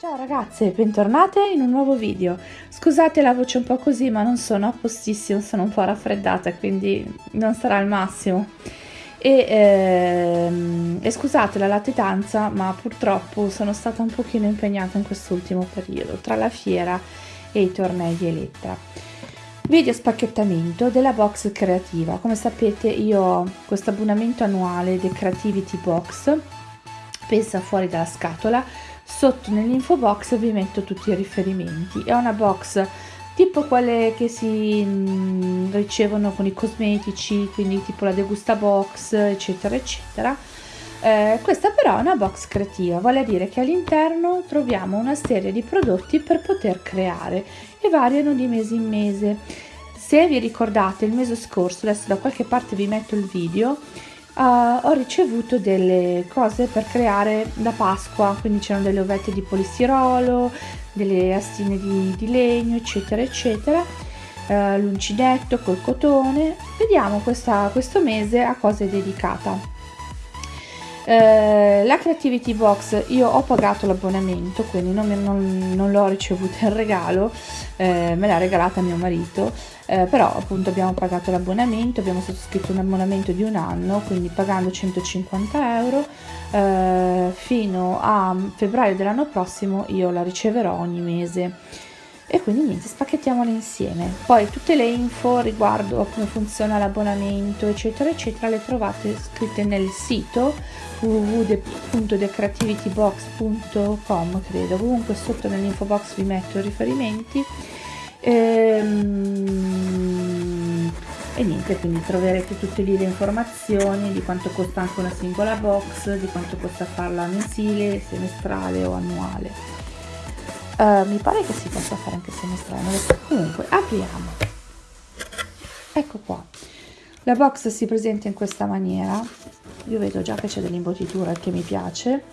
Ciao ragazze, bentornate in un nuovo video. Scusate la voce un po' così, ma non sono a postissimo, sono un po' raffreddata, quindi non sarà il massimo. E, ehm, e scusate la latitanza, ma purtroppo sono stata un pochino impegnata in quest'ultimo periodo, tra la fiera e i tornei di Elettra. Video spacchettamento della box creativa. Come sapete io ho questo abbonamento annuale The Creativity Box, pensa fuori dalla scatola, Sotto nell'info box vi metto tutti i riferimenti. È una box tipo quelle che si mh, ricevono con i cosmetici, quindi tipo la degusta box, eccetera, eccetera. Eh, questa però è una box creativa, vale a dire che all'interno troviamo una serie di prodotti per poter creare e variano di mese in mese. Se vi ricordate il mese scorso, adesso da qualche parte vi metto il video, uh, ho ricevuto delle cose per creare da Pasqua, quindi c'erano delle ovette di polistirolo, delle astine di, di legno, eccetera, eccetera, uh, l'uncinetto col cotone. Vediamo questa, questo mese a cosa è dedicata. Eh, la Creativity Box io ho pagato l'abbonamento quindi non, non, non l'ho ricevuta in regalo eh, me l'ha regalata mio marito eh, però appunto abbiamo pagato l'abbonamento abbiamo sottoscritto un abbonamento di un anno quindi pagando 150 euro eh, fino a febbraio dell'anno prossimo io la riceverò ogni mese e quindi niente spacchettiamole insieme. Poi tutte le info riguardo a come funziona l'abbonamento eccetera eccetera le trovate scritte nel sito www.thecreativitybox.com credo. Comunque sotto nell'info box vi metto i riferimenti. Ehm, e niente quindi troverete tutte lì le informazioni di quanto costa anche una singola box di quanto costa farla mensile semestrale o annuale uh, mi pare che si possa fare anche semestrale comunque apriamo. Ecco qua. La box si presenta in questa maniera. Io vedo già che c'è dell'imbottitura che mi piace.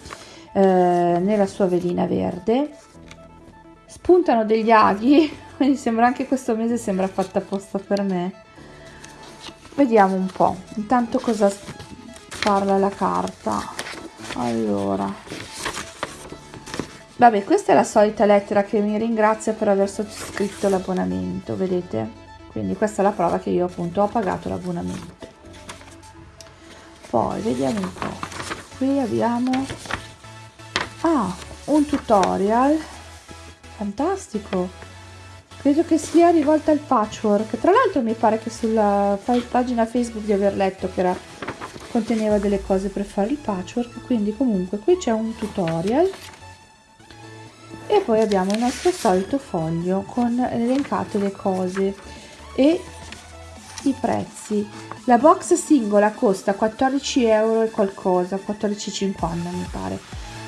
Eh, nella sua velina verde. Spuntano degli aghi quindi sembra anche questo mese sembra fatta apposta per me. Vediamo un po' intanto cosa parla la carta? Allora vabbè questa è la solita lettera che mi ringrazia per aver sottoscritto l'abbonamento vedete? Quindi questa è la prova che io appunto ho pagato l'abbonamento. Poi vediamo un po' qui abbiamo ah, un tutorial. Fantastico. Credo che sia rivolta al patchwork. Tra l'altro mi pare che sulla pagina facebook di aver letto che era, conteneva delle cose per fare il patchwork. Quindi comunque qui c'è un tutorial e poi abbiamo il nostro solito foglio con elencate le cose e i prezzi. La box singola costa 14 euro e qualcosa 14,50 mi pare.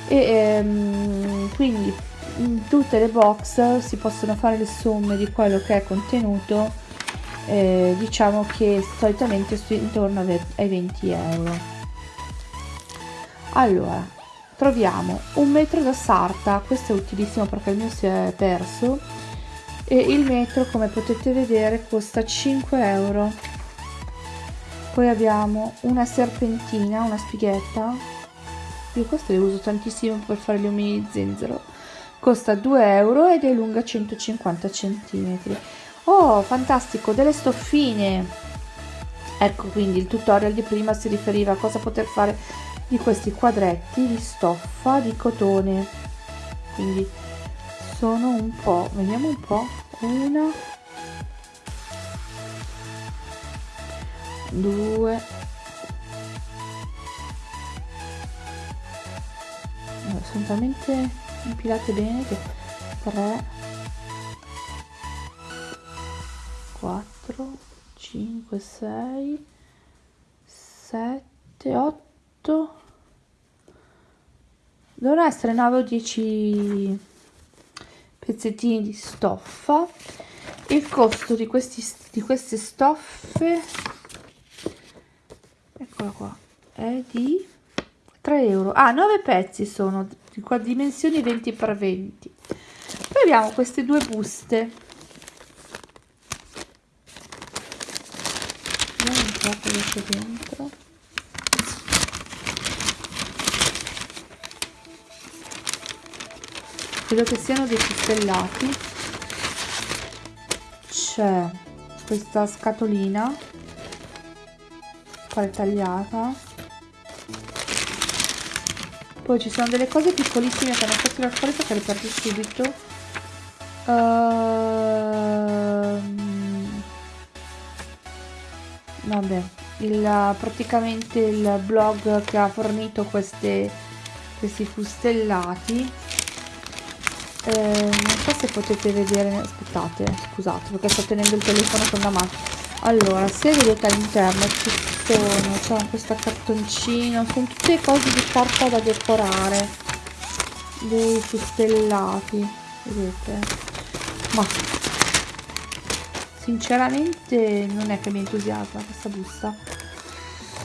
E ehm, quindi in tutte le box si possono fare le somme di quello che è contenuto eh, diciamo che solitamente intorno ai 20 euro. Allora troviamo un metro da sarta questo è utilissimo perché il mio si è perso e il metro come potete vedere costa 5 euro. Poi abbiamo una serpentina una spighetta. Io queste le uso tantissimo per fare gli omini di zenzero. Costa 2 euro ed è lunga 150 centimetri. Oh fantastico delle stoffine! Ecco quindi il tutorial di prima si riferiva a cosa poter fare di questi quadretti di stoffa di cotone. Quindi sono un po' vediamo un po' una 2 sono talmente impilate bene che 3 4 5 6 7 8 8 dovrà essere 9 o 10 pezzettini di stoffa. Il costo di, questi, di queste stoffe eccola qua è di 3 euro. Ah 9 pezzi sono di qua dimensioni 20 x 20 poi abbiamo queste due buste. Vediamo un po' cosa c'è dentro. Credo che siano dei fustellati c'è questa scatolina. Tagliata. Poi ci sono delle cose piccolissime che hanno fatto la fuori perché le perdo subito. Uh, vabbè il, praticamente il blog che ha fornito queste, questi fustellati eh, non so se potete vedere aspettate scusate perché sto tenendo il telefono con la mano allora se vedete all'interno ci sono c'è questo cartoncino sono tutte cose di carta da decorare dei fustellati vedete? Ma sinceramente non è che mi entusiasma questa busta.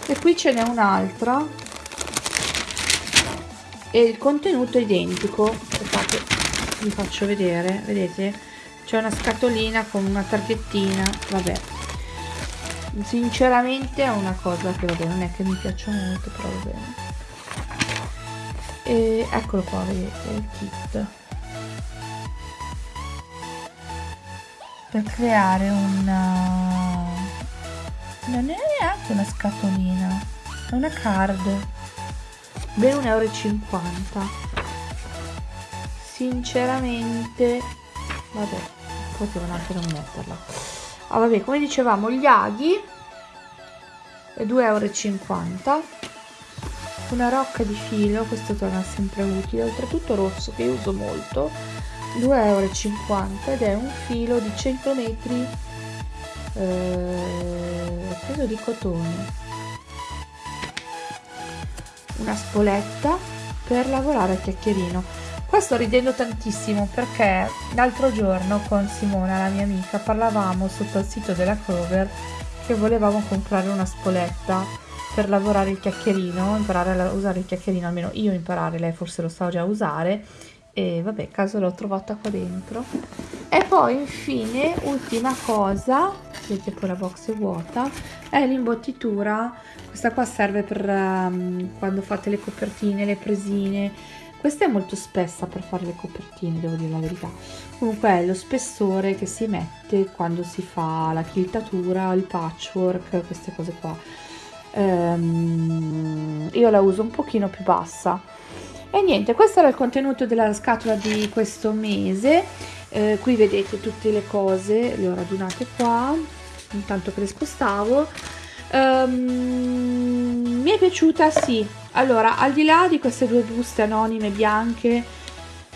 E qui ce n'è un'altra. E il contenuto è identico. Aspettate vi faccio vedere vedete? C'è una scatolina con una targhettina vabbè. Sinceramente è una cosa che vabbè non è che mi piaccia molto però va bene. E eccolo qua vedete il kit. Per creare una non è neanche una scatolina è una card. Ben 1,50 euro sinceramente. Vabbè potevano anche non metterla. Ah vabbè come dicevamo gli aghi 2,50 euro una rocca di filo questo torna sempre utile. Oltretutto rosso che uso molto 2,50 euro ed è un filo di 100 metri eh, credo di cotone. Una spoletta per lavorare a chiacchierino Qua sto ridendo tantissimo perché l'altro giorno con Simona, la mia amica, parlavamo sotto il sito della Clover che volevamo comprare una spoletta per lavorare il chiacchierino, imparare a usare il chiacchierino, almeno io imparare, lei forse lo sa già usare e vabbè, caso l'ho trovata qua dentro. E poi infine, ultima cosa, vedete poi la box è vuota, è l'imbottitura, questa qua serve per um, quando fate le copertine, le presine, questa è molto spessa per fare le copertine, devo dire la verità. Comunque è lo spessore che si mette quando si fa la quiltatura, il patchwork, queste cose qua. Ehm, io la uso un pochino più bassa. E niente, questo era il contenuto della scatola di questo mese. Eh, qui vedete tutte le cose, le ho radunate qua, intanto che le spostavo. Um, mi è piaciuta, sì, allora, al di là di queste due buste anonime bianche,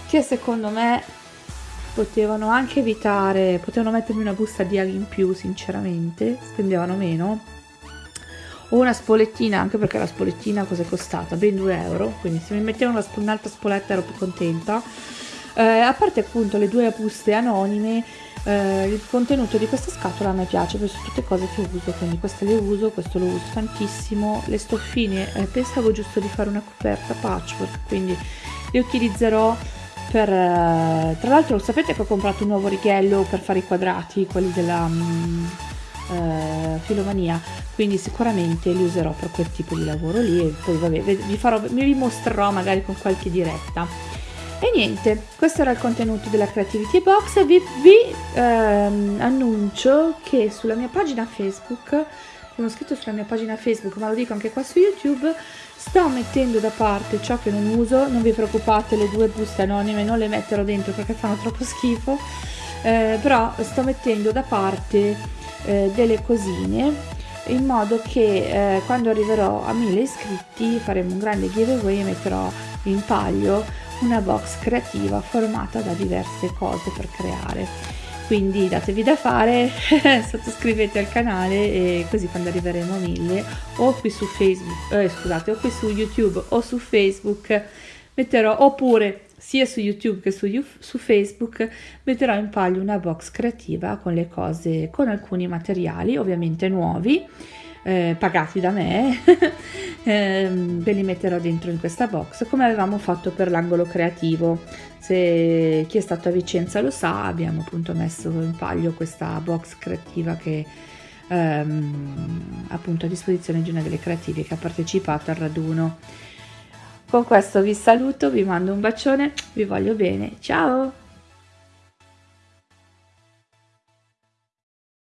che secondo me potevano anche evitare, potevano mettermi una busta di aghi in più, sinceramente, spendevano meno, o una spolettina, anche perché la spolettina cosa è costata? Ben 2 euro, quindi se mi mettevano un'altra spoletta ero più contenta. Eh, a parte appunto le due buste anonime, eh, il contenuto di questa scatola a me piace perché sono tutte cose che uso quindi queste le uso questo lo uso tantissimo. Le stoffine eh, pensavo giusto di fare una coperta patchwork quindi le utilizzerò per eh, tra l'altro sapete che ho comprato un nuovo righello per fare i quadrati quelli della um, filomania quindi sicuramente li userò per quel tipo di lavoro lì e poi vabbè vi farò vi mostrerò magari con qualche diretta e niente, questo era il contenuto della Creativity Box. Vi, vi ehm, annuncio che sulla mia pagina Facebook, come ho scritto sulla mia pagina Facebook, ma lo dico anche qua su YouTube, sto mettendo da parte ciò che non uso. Non vi preoccupate, le due buste anonime non le metterò dentro perché fanno troppo schifo. Eh, però sto mettendo da parte eh, delle cosine in modo che eh, quando arriverò a 1000 iscritti faremo un grande giveaway e metterò in palio una box creativa formata da diverse cose per creare. Quindi datevi da fare sottoscrivete al canale e così quando arriveremo a 1000 o qui su facebook eh, scusate o qui su youtube o su facebook metterò oppure sia su youtube che su, su facebook metterò in palio una box creativa con le cose con alcuni materiali ovviamente nuovi eh, pagati da me, eh, ve li metterò dentro in questa box come avevamo fatto per l'angolo creativo. Se chi è stato a Vicenza lo sa, abbiamo appunto messo in palio questa box creativa che ehm, appunto a disposizione di una delle creative che ha partecipato al raduno. Con questo vi saluto, vi mando un bacione, vi voglio bene, ciao!